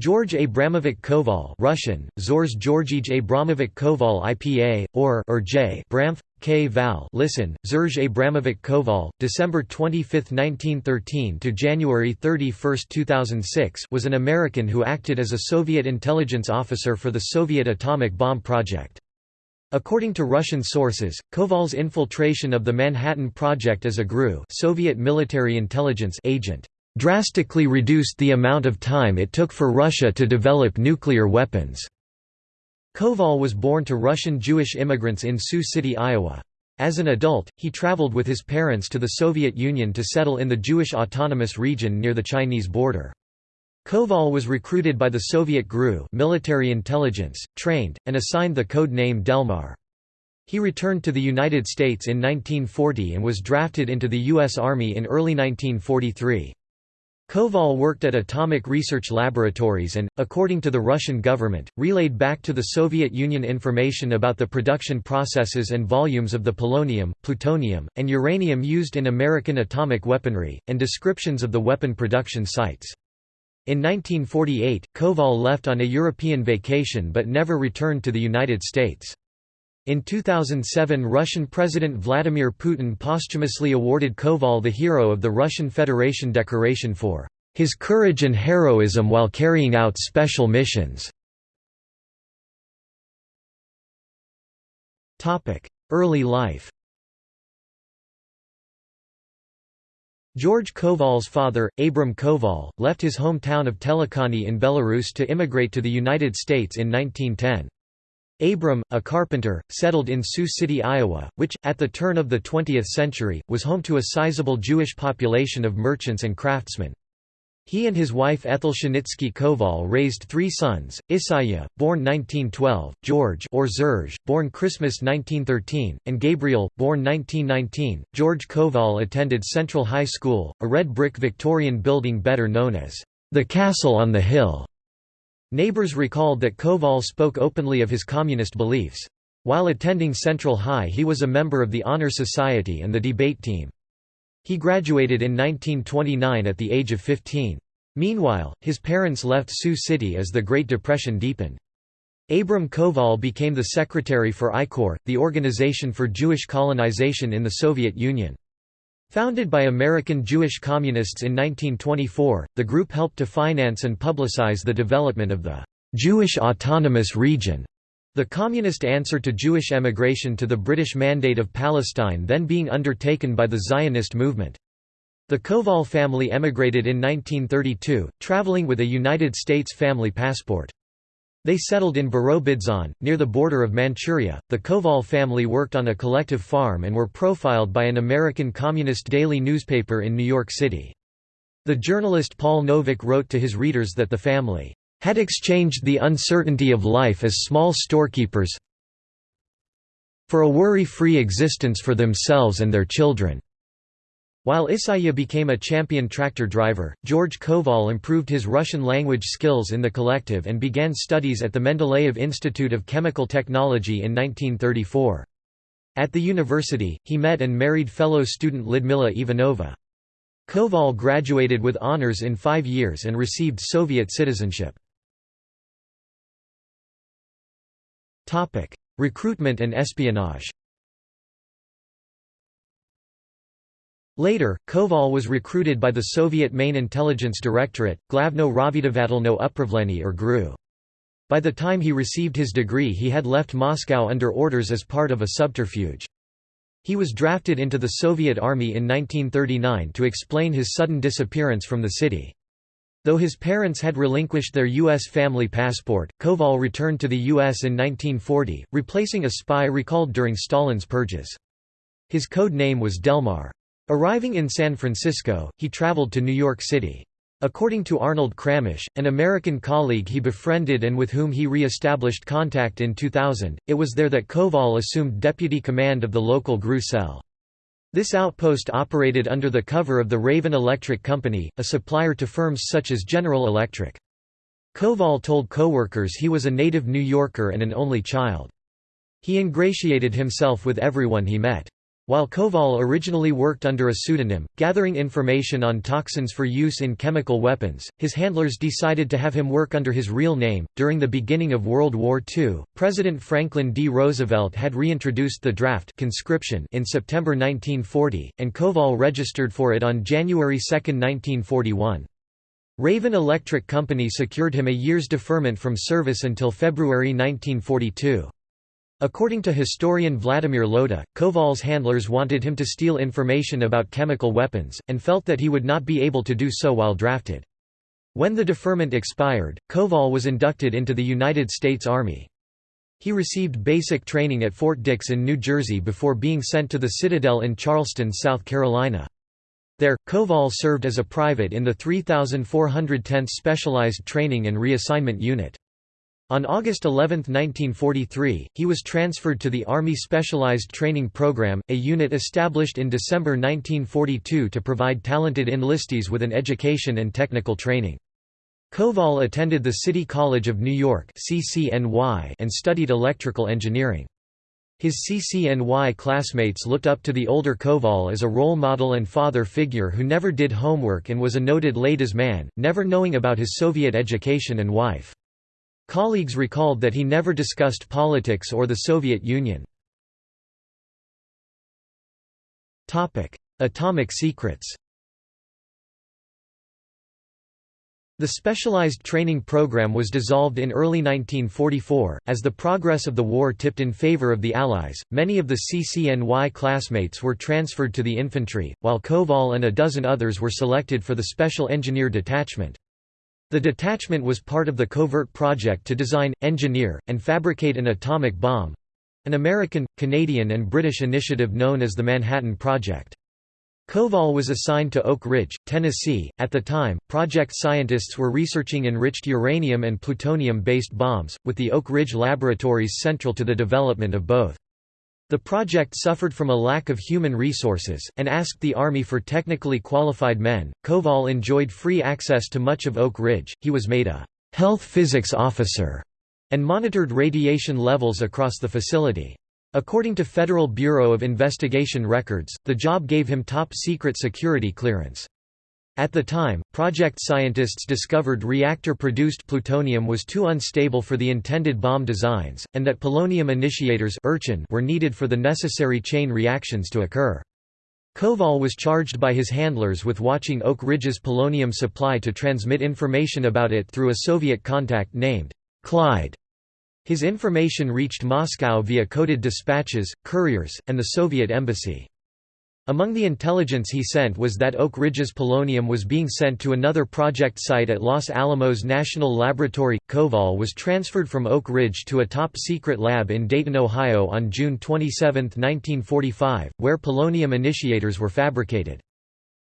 George Abramovich Koval Russian, Zors Georgij Abramovich Koval IPA, or, or J Bramf, K. Val listen, Zerge Abramovich Koval, December 25, 1913 to January 31, 2006 was an American who acted as a Soviet intelligence officer for the Soviet atomic bomb project. According to Russian sources, Koval's infiltration of the Manhattan Project as a GRU Soviet military intelligence agent drastically reduced the amount of time it took for Russia to develop nuclear weapons. Koval was born to Russian Jewish immigrants in Sioux City, Iowa. As an adult, he traveled with his parents to the Soviet Union to settle in the Jewish Autonomous Region near the Chinese border. Koval was recruited by the Soviet GRU military intelligence, trained, and assigned the code name Delmar. He returned to the United States in 1940 and was drafted into the U.S. Army in early 1943. Koval worked at atomic research laboratories and, according to the Russian government, relayed back to the Soviet Union information about the production processes and volumes of the polonium, plutonium, and uranium used in American atomic weaponry, and descriptions of the weapon production sites. In 1948, Koval left on a European vacation but never returned to the United States. In 2007 Russian President Vladimir Putin posthumously awarded Koval the Hero of the Russian Federation decoration for his courage and heroism while carrying out special missions. Early life George Koval's father, Abram Koval, left his hometown of Telekhany in Belarus to immigrate to the United States in 1910. Abram, a carpenter, settled in Sioux City, Iowa, which, at the turn of the 20th century, was home to a sizable Jewish population of merchants and craftsmen. He and his wife Ethel Shenitsky Koval raised three sons, Isaiah, born 1912, George or Zerge, born Christmas 1913, and Gabriel, born 1919. George Koval attended Central High School, a red brick Victorian building better known as the Castle on the Hill. Neighbors recalled that Koval spoke openly of his communist beliefs. While attending Central High he was a member of the Honor Society and the debate team. He graduated in 1929 at the age of 15. Meanwhile, his parents left Sioux City as the Great Depression deepened. Abram Koval became the secretary for ICOR, the Organization for Jewish Colonization in the Soviet Union. Founded by American Jewish communists in 1924, the group helped to finance and publicize the development of the Jewish Autonomous Region, the communist answer to Jewish emigration to the British Mandate of Palestine then being undertaken by the Zionist movement. The Koval family emigrated in 1932, traveling with a United States family passport. They settled in Birobidzhan, near the border of Manchuria. The Koval family worked on a collective farm and were profiled by an American communist daily newspaper in New York City. The journalist Paul Novick wrote to his readers that the family had exchanged the uncertainty of life as small storekeepers for a worry-free existence for themselves and their children. While Isaiah became a champion tractor driver, George Koval improved his Russian language skills in the collective and began studies at the Mendeleev Institute of Chemical Technology in 1934. At the university, he met and married fellow student Lyudmila Ivanova. Koval graduated with honors in five years and received Soviet citizenship. Recruitment and espionage Later, Koval was recruited by the Soviet Main Intelligence Directorate, Glavno Razvedavatelno Upravlenie or GRU. By the time he received his degree he had left Moscow under orders as part of a subterfuge. He was drafted into the Soviet Army in 1939 to explain his sudden disappearance from the city. Though his parents had relinquished their U.S. family passport, Koval returned to the U.S. in 1940, replacing a spy recalled during Stalin's purges. His code name was Delmar. Arriving in San Francisco, he traveled to New York City. According to Arnold Kramish, an American colleague he befriended and with whom he re-established contact in 2000, it was there that Koval assumed deputy command of the local GRU cell. This outpost operated under the cover of the Raven Electric Company, a supplier to firms such as General Electric. Koval told coworkers he was a native New Yorker and an only child. He ingratiated himself with everyone he met. While Koval originally worked under a pseudonym, gathering information on toxins for use in chemical weapons, his handlers decided to have him work under his real name. During the beginning of World War II, President Franklin D. Roosevelt had reintroduced the draft conscription in September 1940, and Koval registered for it on January 2, 1941. Raven Electric Company secured him a year's deferment from service until February 1942. According to historian Vladimir Lota, Koval's handlers wanted him to steal information about chemical weapons, and felt that he would not be able to do so while drafted. When the deferment expired, Koval was inducted into the United States Army. He received basic training at Fort Dix in New Jersey before being sent to the Citadel in Charleston, South Carolina. There, Koval served as a private in the 3410th Specialized Training and Reassignment Unit. On August 11, 1943, he was transferred to the Army Specialized Training Program, a unit established in December 1942 to provide talented enlistees with an education and technical training. Koval attended the City College of New York and studied electrical engineering. His CCNY classmates looked up to the older Koval as a role model and father figure who never did homework and was a noted ladies man, never knowing about his Soviet education and wife. Colleagues recalled that he never discussed politics or the Soviet Union. Atomic secrets The specialized training program was dissolved in early 1944. As the progress of the war tipped in favor of the Allies, many of the CCNY classmates were transferred to the infantry, while Koval and a dozen others were selected for the Special Engineer Detachment. The detachment was part of the covert project to design, engineer, and fabricate an atomic bomb—an American, Canadian and British initiative known as the Manhattan Project. Koval was assigned to Oak Ridge, Tennessee. At the time, project scientists were researching enriched uranium and plutonium-based bombs, with the Oak Ridge laboratories central to the development of both. The project suffered from a lack of human resources, and asked the Army for technically qualified men. Koval enjoyed free access to much of Oak Ridge, he was made a health physics officer, and monitored radiation levels across the facility. According to Federal Bureau of Investigation records, the job gave him top-secret security clearance. At the time, project scientists discovered reactor-produced plutonium was too unstable for the intended bomb designs, and that polonium initiators were needed for the necessary chain reactions to occur. Koval was charged by his handlers with watching Oak Ridge's polonium supply to transmit information about it through a Soviet contact named Clyde. His information reached Moscow via coded dispatches, couriers, and the Soviet embassy. Among the intelligence he sent was that Oak Ridge's polonium was being sent to another project site at Los Alamos National Laboratory. Koval was transferred from Oak Ridge to a top secret lab in Dayton, Ohio on June 27, 1945, where polonium initiators were fabricated.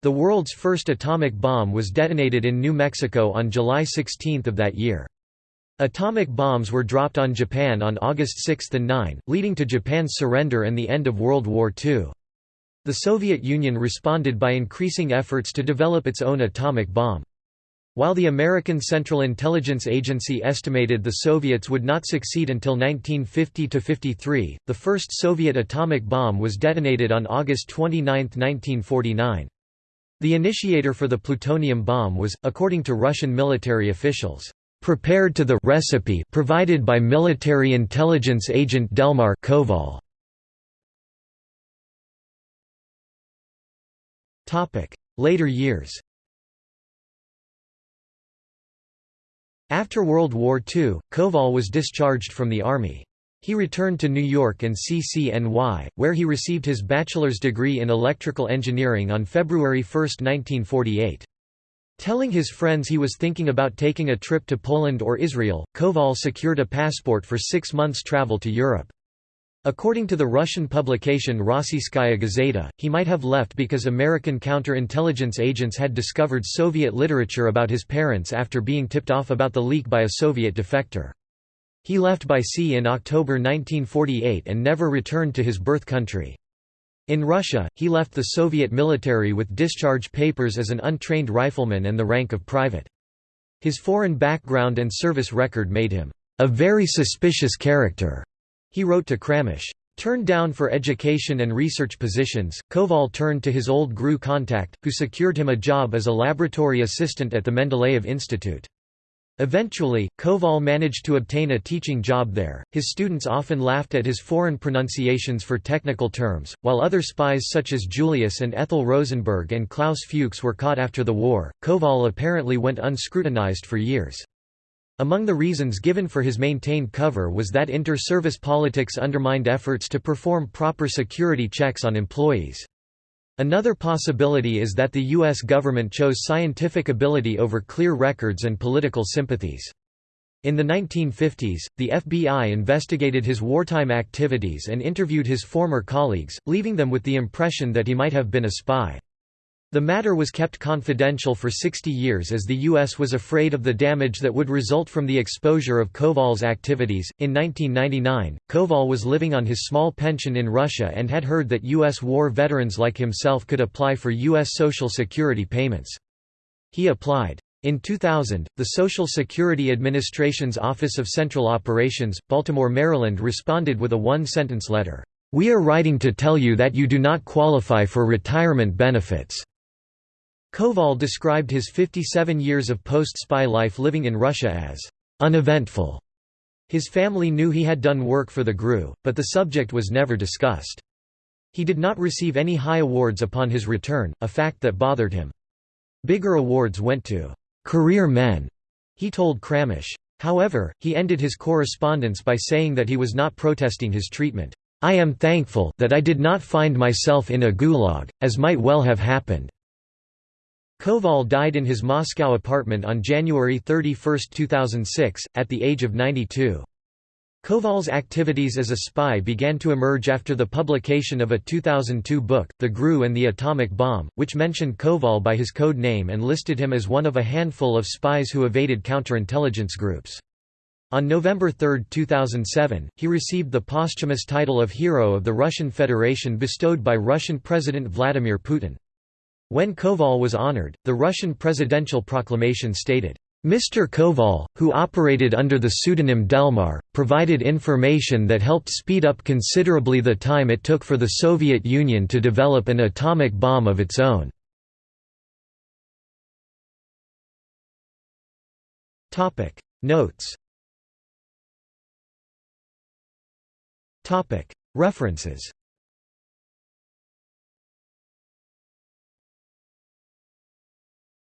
The world's first atomic bomb was detonated in New Mexico on July 16 of that year. Atomic bombs were dropped on Japan on August 6 and 9, leading to Japan's surrender and the end of World War II. The Soviet Union responded by increasing efforts to develop its own atomic bomb. While the American Central Intelligence Agency estimated the Soviets would not succeed until 1950–53, the first Soviet atomic bomb was detonated on August 29, 1949. The initiator for the plutonium bomb was, according to Russian military officials, "...prepared to the recipe provided by military intelligence agent Delmar Koval." Later years After World War II, Koval was discharged from the Army. He returned to New York and CCNY, where he received his bachelor's degree in electrical engineering on February 1, 1948. Telling his friends he was thinking about taking a trip to Poland or Israel, Koval secured a passport for six months' travel to Europe. According to the Russian publication Rossiyskaya Gazeta, he might have left because American counterintelligence agents had discovered Soviet literature about his parents after being tipped off about the leak by a Soviet defector. He left by sea in October 1948 and never returned to his birth country. In Russia, he left the Soviet military with discharge papers as an untrained rifleman and the rank of private. His foreign background and service record made him a very suspicious character. He wrote to Kramish, Turned down for education and research positions, Koval turned to his old GRU contact, who secured him a job as a laboratory assistant at the Mendeleev Institute. Eventually, Koval managed to obtain a teaching job there. His students often laughed at his foreign pronunciations for technical terms, while other spies such as Julius and Ethel Rosenberg and Klaus Fuchs were caught after the war. Koval apparently went unscrutinized for years. Among the reasons given for his maintained cover was that inter-service politics undermined efforts to perform proper security checks on employees. Another possibility is that the U.S. government chose scientific ability over clear records and political sympathies. In the 1950s, the FBI investigated his wartime activities and interviewed his former colleagues, leaving them with the impression that he might have been a spy. The matter was kept confidential for 60 years as the U.S. was afraid of the damage that would result from the exposure of Koval's activities. In 1999, Koval was living on his small pension in Russia and had heard that U.S. war veterans like himself could apply for U.S. Social Security payments. He applied. In 2000, the Social Security Administration's Office of Central Operations, Baltimore, Maryland responded with a one-sentence letter, "'We are writing to tell you that you do not qualify for retirement benefits. Koval described his 57 years of post-spy life living in Russia as uneventful. His family knew he had done work for the GRU, but the subject was never discussed. He did not receive any high awards upon his return, a fact that bothered him. Bigger awards went to career men, he told Kramish. However, he ended his correspondence by saying that he was not protesting his treatment. I am thankful that I did not find myself in a gulag, as might well have happened. Koval died in his Moscow apartment on January 31, 2006, at the age of 92. Koval's activities as a spy began to emerge after the publication of a 2002 book, The GRU and the Atomic Bomb, which mentioned Koval by his code name and listed him as one of a handful of spies who evaded counterintelligence groups. On November 3, 2007, he received the posthumous title of Hero of the Russian Federation bestowed by Russian President Vladimir Putin. When Koval was honored, the Russian presidential proclamation stated, Mr. Koval, who operated under the pseudonym Delmar, provided information that helped speed up considerably the time it took for the Soviet Union to develop an atomic bomb of its own. Notes References